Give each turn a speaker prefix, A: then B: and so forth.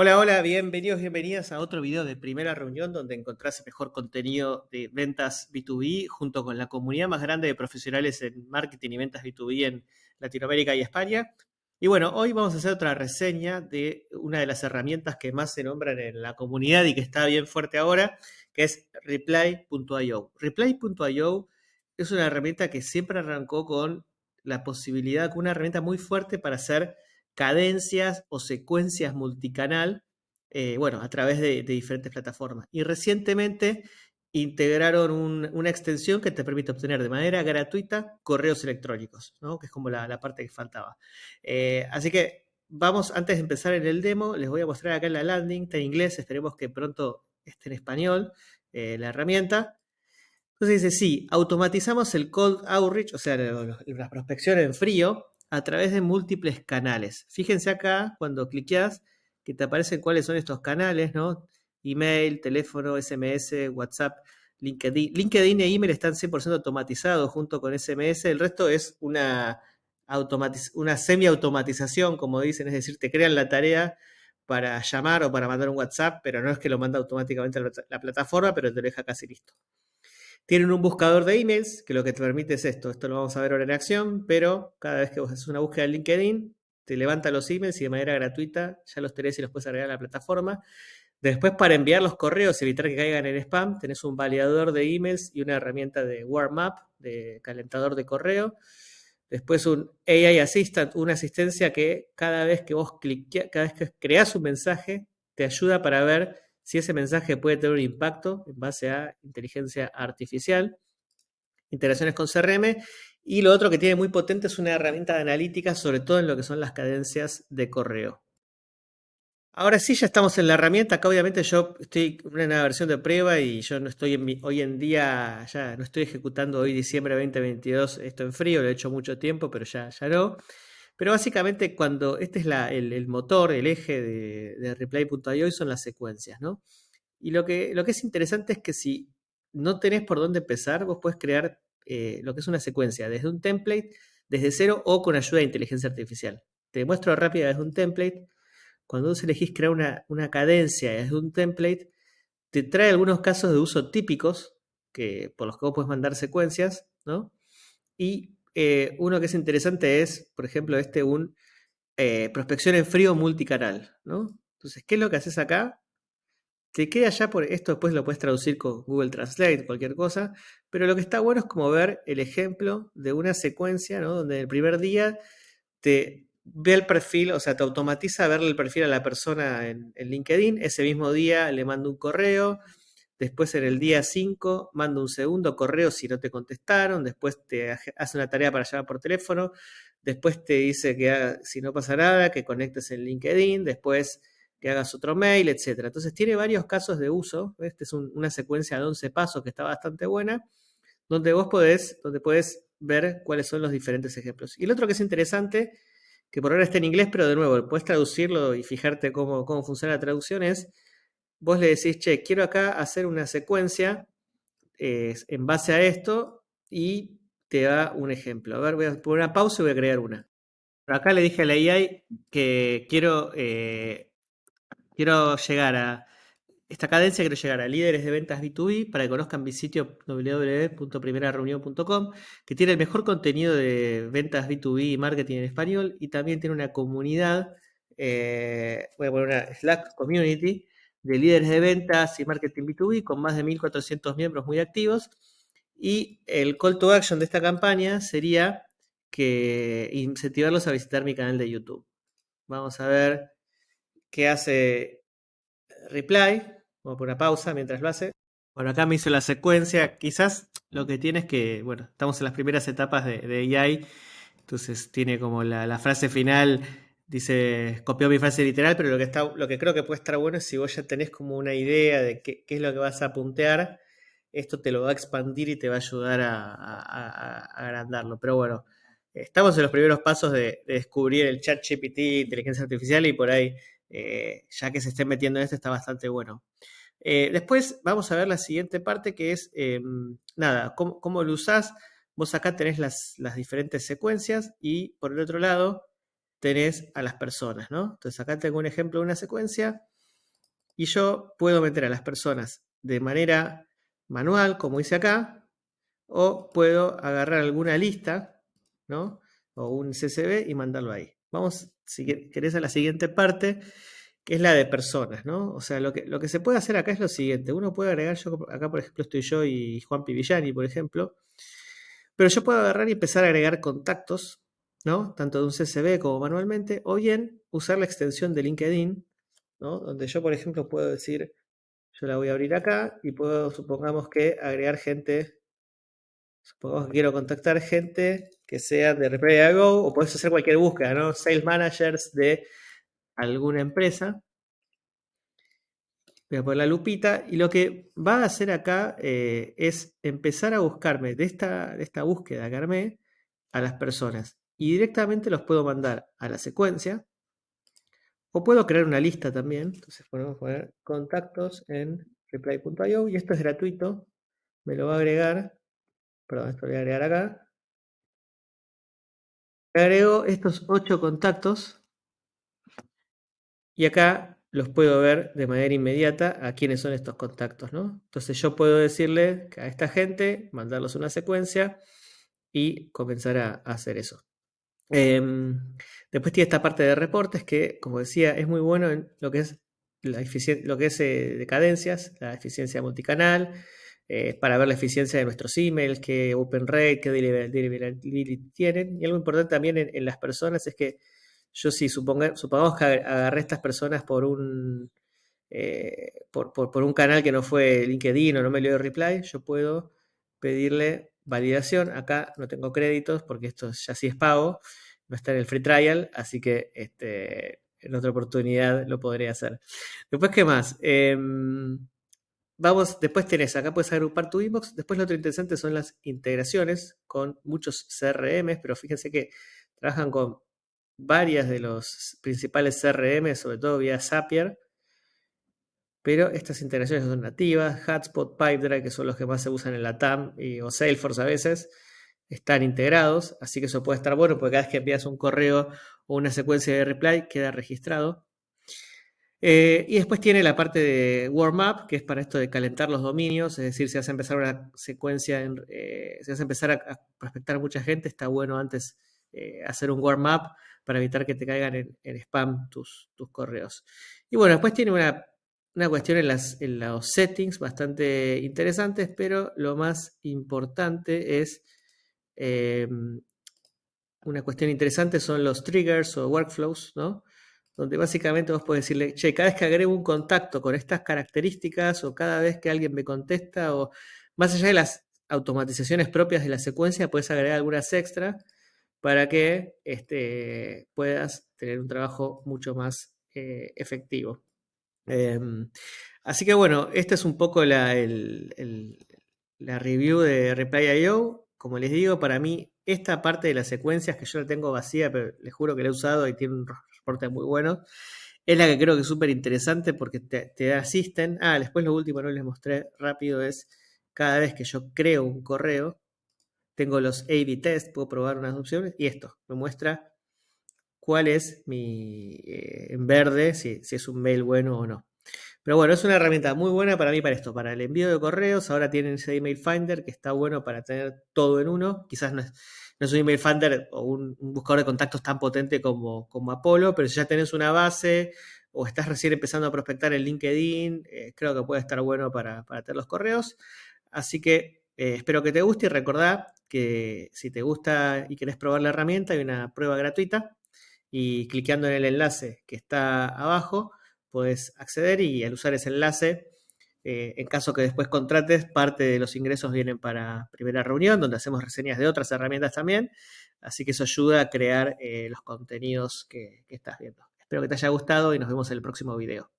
A: Hola, hola, bienvenidos, bienvenidas a otro video de primera reunión donde encontrás el mejor contenido de ventas B2B junto con la comunidad más grande de profesionales en marketing y ventas B2B en Latinoamérica y España. Y bueno, hoy vamos a hacer otra reseña de una de las herramientas que más se nombran en la comunidad y que está bien fuerte ahora, que es Reply.io. Reply.io es una herramienta que siempre arrancó con la posibilidad, con una herramienta muy fuerte para hacer cadencias o secuencias multicanal, eh, bueno, a través de, diferentes plataformas. Y recientemente integraron una extensión que te permite obtener de manera gratuita correos electrónicos, ¿no? que es como la, parte que faltaba. Eh, así que vamos, antes de empezar en el demo, les voy a mostrar acá en la landing, está en inglés, esperemos que pronto esté en español eh, la herramienta. Entonces dice, sí, automatizamos el cold outreach, o sea, la prospección en frío, a través de múltiples canales. Fíjense acá cuando cliqueas que te aparecen cuáles son estos canales, ¿no? Email, teléfono, SMS, WhatsApp, LinkedIn. LinkedIn e email están 100% automatizados junto con SMS. El resto es una, una semi-automatización, como dicen, es decir, te crean la tarea para llamar o para mandar un WhatsApp, pero no es que lo manda automáticamente a la plataforma, pero te lo deja casi listo. Tienen un buscador de emails, que lo que te permite es esto. Esto lo vamos a ver ahora en acción, pero cada vez que vos haces una búsqueda en LinkedIn, te levanta los emails y de manera gratuita ya los tenés y los puedes agregar a la plataforma. Después, para enviar los correos, evitar que caigan en spam, tenés un validador de emails y una herramienta de warm up, de calentador de correo. Después un AI Assistant, una asistencia que cada vez que vos cliqueas, cada vez que creas un mensaje, te ayuda para ver si ese mensaje puede tener un impacto en base a inteligencia artificial, interacciones con CRM, y lo otro que tiene muy potente es una herramienta de analítica, sobre todo en lo que son las cadencias de correo. Ahora sí, ya estamos en la herramienta. Acá obviamente yo estoy en una versión de prueba y yo no estoy en hoy en día, ya no estoy ejecutando hoy diciembre 2022 esto en frío, lo he hecho mucho tiempo, pero ya, ya no. Pero básicamente cuando este es el, motor, el eje de, de Reply.io son las secuencias, ¿no? Y lo que, es interesante es que si no tenés por dónde empezar, vos puedes crear eh, lo que es una secuencia desde un template, desde cero o con ayuda de inteligencia artificial. Te muestro rápido desde un template. Cuando vos elegís crear una, una cadencia desde un template, te trae algunos casos de uso típicos que, por los que vos puedes mandar secuencias, ¿no? Y eh, uno que es interesante es, por ejemplo, este un eh, prospección en frío multicanal, ¿no? Entonces, ¿qué es lo que haces acá? Te queda ya por esto, después lo puedes traducir con Google Translate, cualquier cosa, pero lo que está bueno es como ver el ejemplo de una secuencia, ¿no? Donde el primer día te ve el perfil, o sea, te automatiza verle el perfil a la persona en, en LinkedIn, ese mismo día le manda un correo, Después en el día 5 manda un segundo correo si no te contestaron. Después te hace una tarea para llamar por teléfono. Después te dice que si no pasa nada, que conectes en LinkedIn. Después que hagas otro mail, etc. Entonces tiene varios casos de uso. Esta es una secuencia de 11 pasos que está bastante buena, donde vos podés, donde podés ver cuáles son los diferentes ejemplos. Y el otro que es interesante, que por ahora está en inglés, pero de nuevo, puedes traducirlo y fijarte cómo, cómo funciona la traducción, es vos le decís, che, quiero acá hacer una secuencia eh, en base a esto y te da un ejemplo. A ver, voy a poner una pausa y voy a crear una. acá le dije a la AI que quiero, eh, quiero llegar a esta cadencia, quiero llegar a líderes de ventas B2B para que conozcan mi sitio www.primerareunión.com, que tiene el mejor contenido de ventas B2B y marketing en español y también tiene una comunidad, eh, voy a poner una Slack community, de líderes de ventas y marketing B2B con más de 1.400 miembros muy activos. Y el call to action de esta campaña sería que incentivarlos a visitar mi canal de YouTube. Vamos a ver qué hace Reply. Vamos a una pausa mientras lo hace. Bueno, acá me hizo la secuencia. Quizás lo que tiene es que, bueno, estamos en las primeras etapas de, AI. Entonces tiene como la frase final Dice, copió mi frase literal, pero lo que, está, lo que creo que puede estar bueno es si vos ya tenés como una idea de qué, es lo que vas a puntear, esto te lo va a expandir y te va a ayudar a, agrandarlo. Pero bueno, estamos en los primeros pasos de, descubrir el chat GPT, inteligencia artificial, y por ahí, eh, ya que se estén metiendo en esto, está bastante bueno. Eh, después vamos a ver la siguiente parte que es, em, nada, cómo, lo usás. Vos acá tenés las, las diferentes secuencias y por el otro lado tenés a las personas, ¿no? Entonces acá tengo un ejemplo de una secuencia y yo puedo meter a las personas de manera manual, como hice acá, o puedo agarrar alguna lista, ¿no? O un CSV y mandarlo ahí. Vamos, si querés, a la siguiente parte, que es la de personas, ¿no? O sea, lo que, lo que se puede hacer acá es lo siguiente. Uno puede agregar, yo acá por ejemplo estoy yo y Juan Pivillani, por ejemplo, pero yo puedo agarrar y empezar a agregar contactos, ¿no? Tanto de un CSV como manualmente, o bien usar la extensión de LinkedIn. Donde yo, por ejemplo, puedo decir, yo la voy a abrir acá y puedo, supongamos que agregar gente, supongamos que quiero contactar gente que sea de Reply Go, o puedes hacer cualquier búsqueda, ¿no? Sales managers de alguna empresa. Voy a poner la lupita y lo que va a hacer acá eh, es empezar a buscarme de esta, de esta búsqueda que armé a las personas y directamente los puedo mandar a la secuencia o puedo crear una lista también. Entonces podemos poner contactos en reply.io y esto es gratuito. Me lo va a agregar. Perdón, esto lo voy a agregar acá. Agrego estos ocho contactos y acá los puedo ver de manera inmediata a quiénes son estos contactos, ¿no? Entonces yo puedo decirle a esta gente, mandarlos una secuencia y comenzar a hacer eso. Em, después tiene esta parte de reportes que, como decía, es muy bueno en lo que es, la lo que es eh, de cadencias, la eficiencia multicanal, eh, para ver la eficiencia de nuestros emails, qué open rate, qué deliverability tienen. Y algo importante también en, las personas es que yo si supongamos que agarré estas personas por un, eh, por, por, un canal que no fue LinkedIn o no me dio reply, yo puedo pedirle validación. Acá no tengo créditos porque esto ya sí es pago, no está en el free trial, así que este, en otra oportunidad lo podré hacer. Después, ¿qué más? Em, vamos, después tenés, acá puedes agrupar tu inbox. Después lo otro interesante son las integraciones con muchos CRM, pero fíjense que trabajan con varias de los principales CRM, sobre todo vía Zapier pero estas integraciones son nativas, Hotspot, Pipedrive, que son los que más se usan en la TAM y, o Salesforce a veces, están integrados, así que eso puede estar bueno porque cada vez que envías un correo o una secuencia de reply queda registrado. Eh, y después tiene la parte de warm up, que es para esto de calentar los dominios, es decir, si vas a empezar una secuencia, en, si vas a empezar a, prospectar a mucha gente, está bueno antes eh, hacer un warm up para evitar que te caigan en, spam tus, tus correos. Y bueno, después tiene una una cuestión en, las, en los settings bastante interesantes, pero lo más importante es, em, una cuestión interesante son los triggers o workflows, ¿no? Donde básicamente vos podés decirle, che, cada vez que agrego un contacto con estas características o cada vez que alguien me contesta o más allá de las automatizaciones propias de la secuencia, puedes agregar algunas extra para que este, puedas tener un trabajo mucho más eh, efectivo. Em, así que bueno, esta es un poco la, review de Reply.io. Como les digo, para mí esta parte de las secuencias que yo la tengo vacía, pero les juro que la he usado y tiene un reporte muy bueno, es la que creo que es súper interesante porque te, asisten. Ah, después lo último no les mostré rápido es cada vez que yo creo un correo, tengo los A-B test, puedo probar unas opciones y esto me muestra cuál es mi, eh, en verde, si, es un mail bueno o no. Pero bueno, es una herramienta muy buena para mí para esto, para el envío de correos. Ahora tienen ese email finder que está bueno para tener todo en uno. Quizás no es, un email finder o un, buscador de contactos tan potente como, como Apolo, pero si ya tenés una base o estás recién empezando a prospectar en LinkedIn, eh, creo que puede estar bueno para, tener los correos. Así que eh, espero que te guste y recordá que si te gusta y querés probar la herramienta, hay una prueba gratuita y clicando en el enlace que está abajo, puedes acceder y al usar ese enlace, eh, en caso que después contrates, parte de los ingresos vienen para primera reunión, donde hacemos reseñas de otras herramientas también. Así que eso ayuda a crear eh, los contenidos que estás viendo. Espero que te haya gustado y nos vemos en el próximo video.